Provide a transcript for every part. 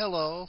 Hello.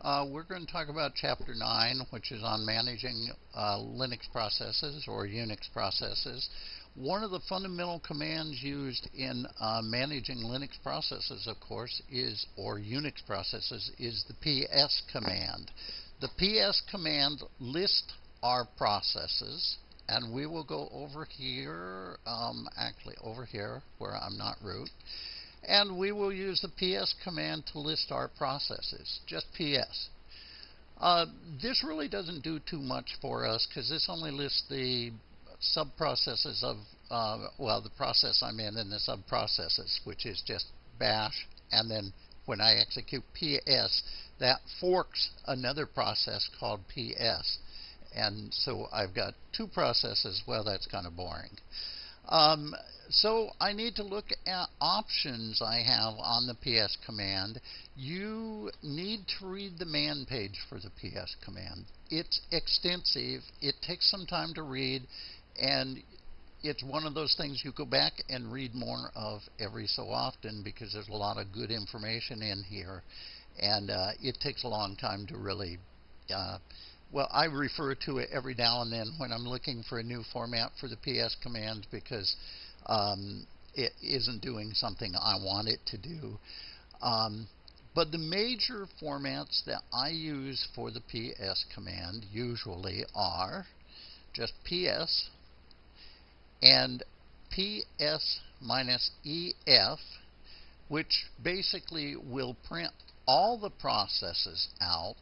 Uh, we're going to talk about Chapter 9, which is on managing uh, Linux processes or Unix processes. One of the fundamental commands used in uh, managing Linux processes, of course, is, or Unix processes, is the ps command. The ps command lists our processes, and we will go over here, um, actually over here, where I'm not root. And we will use the ps command to list our processes, just ps. Uh, this really doesn't do too much for us because this only lists the subprocesses of, uh, well, the process I'm in and the subprocesses, which is just bash. And then when I execute ps, that forks another process called ps. And so I've got two processes. Well, that's kind of boring. Um, so I need to look at options I have on the PS command. You need to read the man page for the PS command. It's extensive. It takes some time to read, and it's one of those things you go back and read more of every so often because there's a lot of good information in here, and uh, it takes a long time to really uh, well, I refer to it every now and then when I'm looking for a new format for the PS command because um, it isn't doing something I want it to do. Um, but the major formats that I use for the PS command usually are just PS and PS minus EF, which basically will print all the processes out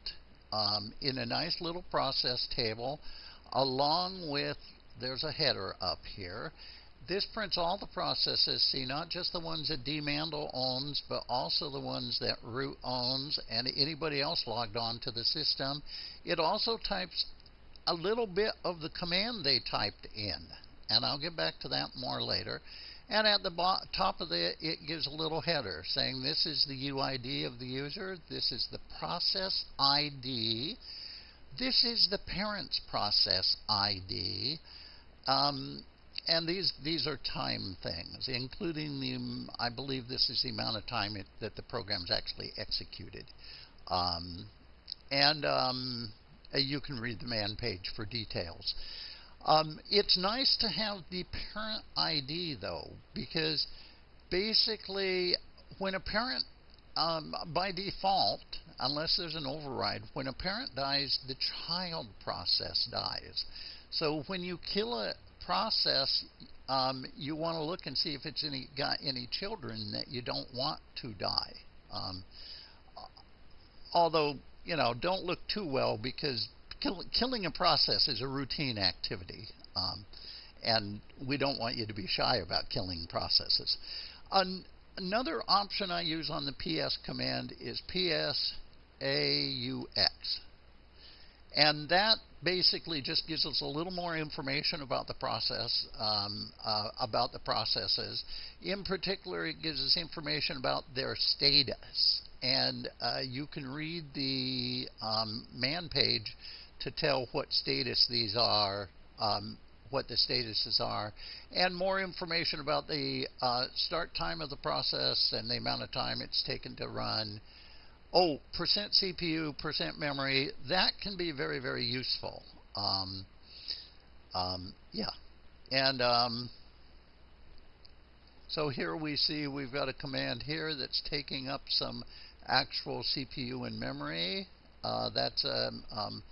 Um, in a nice little process table along with there's a header up here. This prints all the processes see not just the ones that dmandel owns but also the ones that root owns and anybody else logged on to the system. It also types a little bit of the command they typed in and I'll get back to that more later and at the top of it, it gives a little header saying this is the UID of the user, this is the process ID, this is the parent's process ID, um, and these these are time things, including the I believe this is the amount of time it, that the program's actually executed, um, and um, you can read the man page for details. Um, it's nice to have the parent ID though, because basically when a parent, um, by default, unless there's an override, when a parent dies, the child process dies. So when you kill a process, um, you want to look and see if it's any got any children that you don't want to die. Um, although you know, don't look too well because kill, killing a process is a routine activity, um, and we don't want you to be shy about killing processes. An, another option I use on the PS command is PSAUX. And that basically just gives us a little more information about the process, um, uh, about the processes. In particular, it gives us information about their status. And uh, you can read the um, man page to tell what status these are, um, what the statuses are, and more information about the uh, start time of the process and the amount of time it's taken to run. Oh, percent CPU, percent memory, that can be very, very useful. Um, um, yeah. And um, so here we see we've got a command here that's taking up some actual CPU and memory. Uh, that's um, um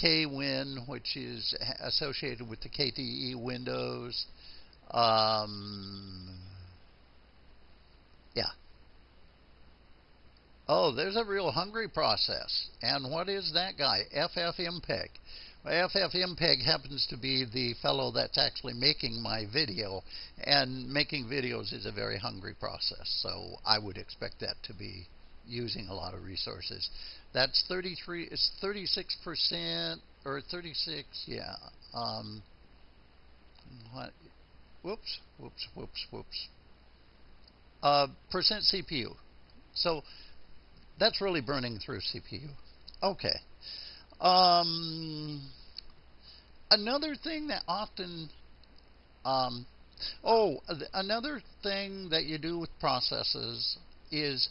KWin, which is associated with the KDE Windows. Um, yeah. Oh, there's a real hungry process. And what is that guy? FFmpeg. FFmpeg happens to be the fellow that's actually making my video, and making videos is a very hungry process, so I would expect that to be using a lot of resources. That's 33. It's 36 percent or 36. Yeah. Um, what? Whoops. Whoops. Whoops. Whoops. Uh, percent CPU. So that's really burning through CPU. Okay. Um, another thing that often um, oh, another thing that you do with processes is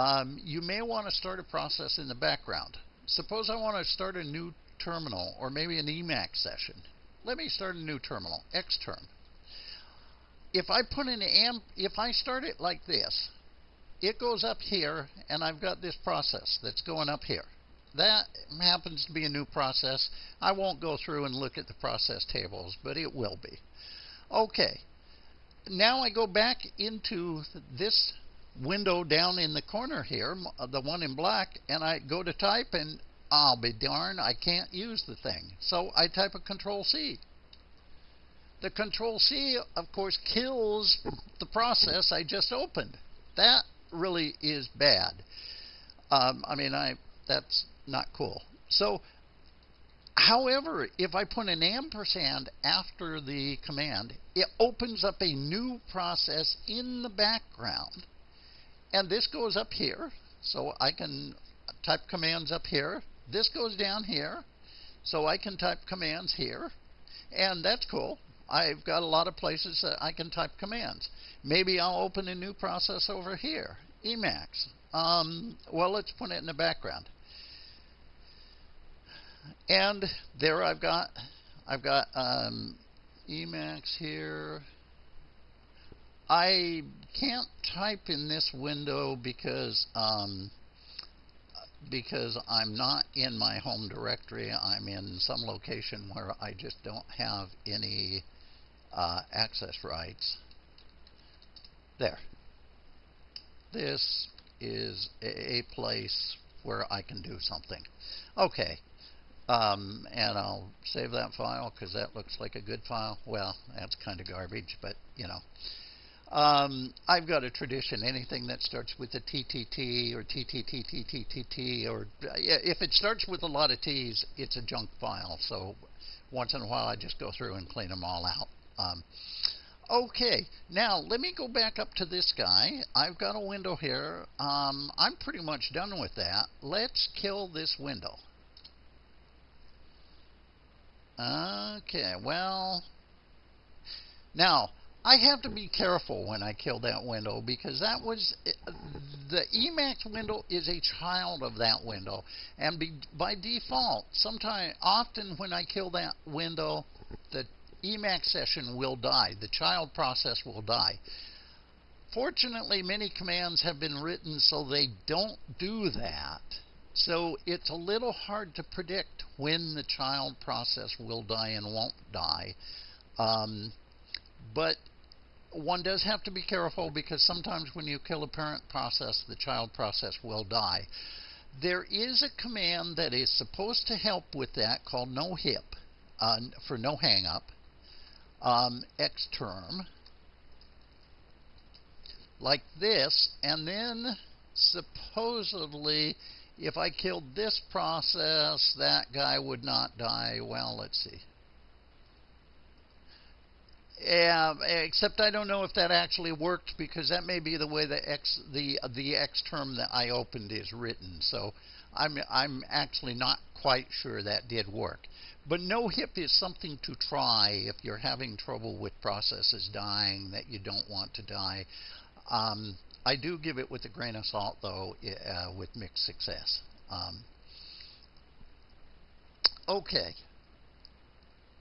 um, you may want to start a process in the background. Suppose I want to start a new terminal or maybe an Emacs session. Let me start a new terminal, xterm. If I put in amp, if I start it like this, it goes up here and I've got this process that's going up here. That happens to be a new process. I won't go through and look at the process tables, but it will be. Okay. Now I go back into this window down in the corner here, the one in black, and I go to type and I'll be darned, I can't use the thing. So I type a control C. The control C, of course, kills the process I just opened. That really is bad. Um, I mean, I that's not cool. So, however, if I put an ampersand after the command, it opens up a new process in the background. And this goes up here, so I can type commands up here. This goes down here, so I can type commands here. And that's cool. I've got a lot of places that I can type commands. Maybe I'll open a new process over here. Emacs. Um, well, let's put it in the background. And there I've got I've got um, Emacs here. I can't type in this window because um, because I'm not in my home directory. I'm in some location where I just don't have any uh, access rights. There. This is a place where I can do something. Okay. Um, and I'll save that file because that looks like a good file. Well, that's kind of garbage, but you know. Um, I've got a tradition. Anything that starts with a TTT or TTTTTTT, or if it starts with a lot of T's, it's a junk file. So once in a while, I just go through and clean them all out. Um, okay, now let me go back up to this guy. I've got a window here. Um, I'm pretty much done with that. Let's kill this window. Okay, well, now I have to be careful when I kill that window because that was the Emacs window is a child of that window, and be, by default, sometime often when I kill that window, the Emacs session will die. The child process will die. Fortunately, many commands have been written so they don't do that. So it's a little hard to predict when the child process will die and won't die. Um, but one does have to be careful because sometimes when you kill a parent process, the child process will die. There is a command that is supposed to help with that called nohup uh, for no hang up, um, xterm, like this, and then supposedly if I killed this process, that guy would not die. Well, let's see. Yeah, except I don't know if that actually worked because that may be the way the x the the xterm that I opened is written. So I'm I'm actually not quite sure that did work. But nohup is something to try if you're having trouble with processes dying that you don't want to die. Um, I do give it with a grain of salt, though, uh, with mixed success. Um, okay.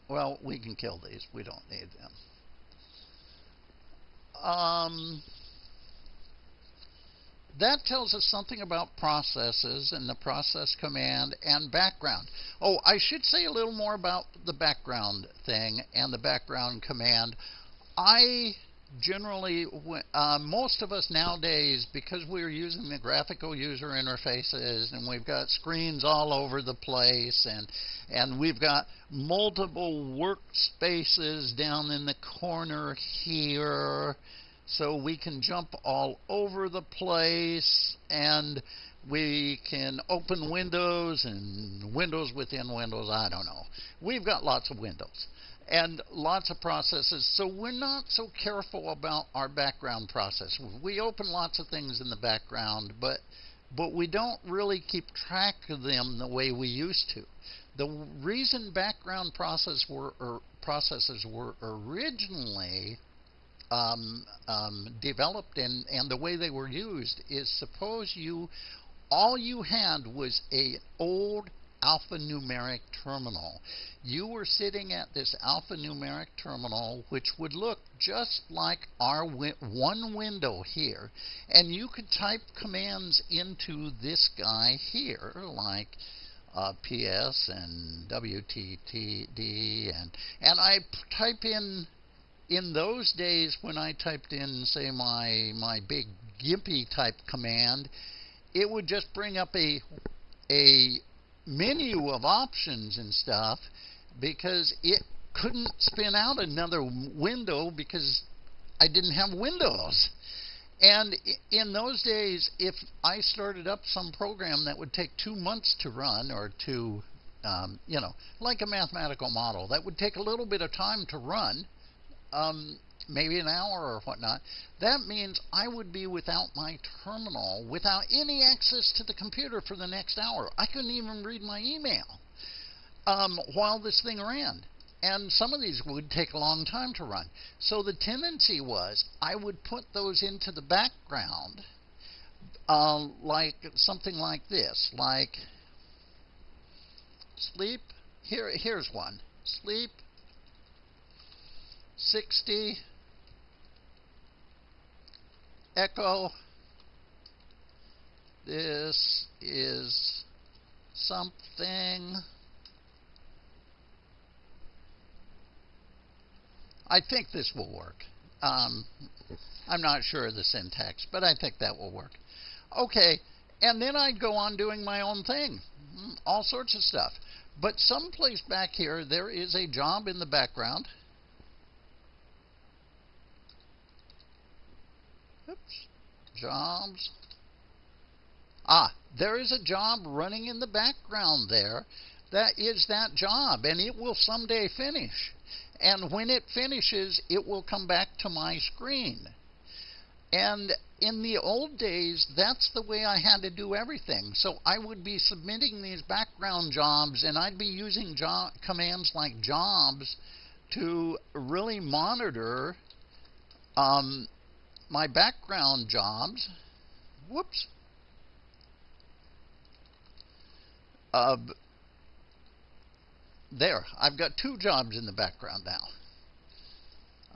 Well, we can kill these. We don't need them. Um, that tells us something about processes and the process command and background. Oh, I should say a little more about the background thing and the background command. I generally, uh, most of us nowadays, because we're using the graphical user interfaces and we've got screens all over the place and and we've got multiple workspaces down in the corner here, so we can jump all over the place and we can open windows and windows within windows. I don't know. We've got lots of windows and lots of processes. So we're not so careful about our background process. We open lots of things in the background, but but we don't really keep track of them the way we used to. The reason background process were, or processes were originally um, um, developed and, and the way they were used is suppose you all you had was a old alphanumeric terminal. You were sitting at this alphanumeric terminal, which would look just like our wi one window here, and you could type commands into this guy here, like uh, PS and WTTD, and and I type in in those days when I typed in, say, my my big Gimpy type command, it would just bring up a a menu of options and stuff because it couldn't spin out another window because I didn't have Windows. And in those days, if I started up some program that would take two months to run or to, um, you know, like a mathematical model, that would take a little bit of time to run, um, maybe an hour or whatnot, that means I would be without my terminal, without any access to the computer for the next hour. I couldn't even read my email um, while this thing ran. And some of these would take a long time to run. So the tendency was I would put those into the background, uh, like something like this, like sleep. Here, here's one. Sleep 60 echo this is something I think this will work. Um, I'm not sure of the syntax, but I think that will work. Okay, and then I'd go on doing my own thing, mm, all sorts of stuff. But someplace back here, there is a job in the background Oops. Jobs. Ah, there is a job running in the background there. That is that job, and it will someday finish. And when it finishes, it will come back to my screen. And in the old days, that's the way I had to do everything. So I would be submitting these background jobs, and I'd be using job commands like jobs to really monitor um, my background jobs, whoops, uh, there, I've got two jobs in the background now.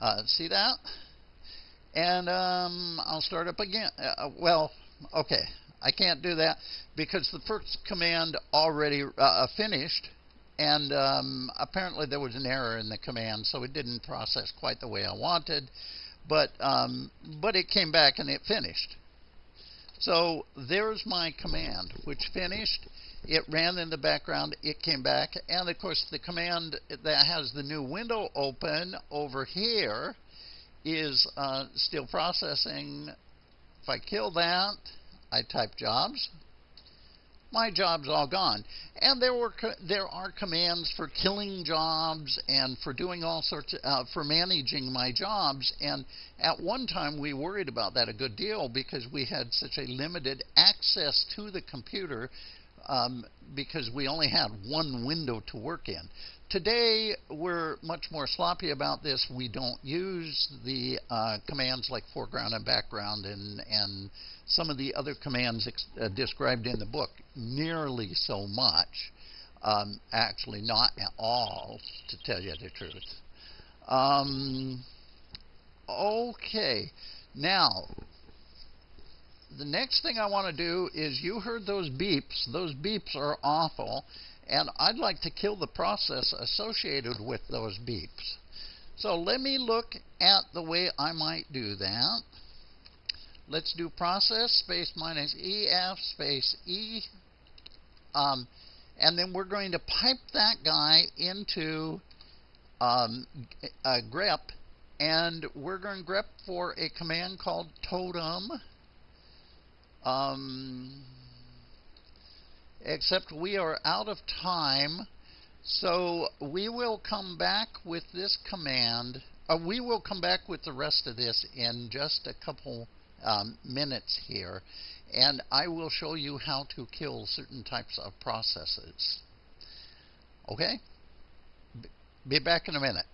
Uh, see that? And um, I'll start up again. Uh, uh, well, okay, I can't do that because the first command already uh, finished, and um, apparently there was an error in the command, so it didn't process quite the way I wanted but um, but it came back and it finished. So there's my command, which finished. It ran in the background. It came back, and of course the command that has the new window open over here is uh, still processing. If I kill that, I type jobs my job's all gone. And there were there are commands for killing jobs and for doing all sorts of, uh, for managing my jobs. And at one time we worried about that a good deal because we had such a limited access to the computer um, because we only had one window to work in. Today, we're much more sloppy about this. We don't use the uh, commands like foreground and background and, and some of the other commands uh, described in the book nearly so much. Um, actually, not at all, to tell you the truth. Um, okay, now the next thing I want to do is you heard those beeps. Those beeps are awful, and I'd like to kill the process associated with those beeps. So let me look at the way I might do that. Let's do process space minus EF space E. Um, and then we're going to pipe that guy into um, a grep. And we're going to grep for a command called totem. Um, except we are out of time. So we will come back with this command. Uh, we will come back with the rest of this in just a couple um, minutes here, and I will show you how to kill certain types of processes. Okay? Be back in a minute.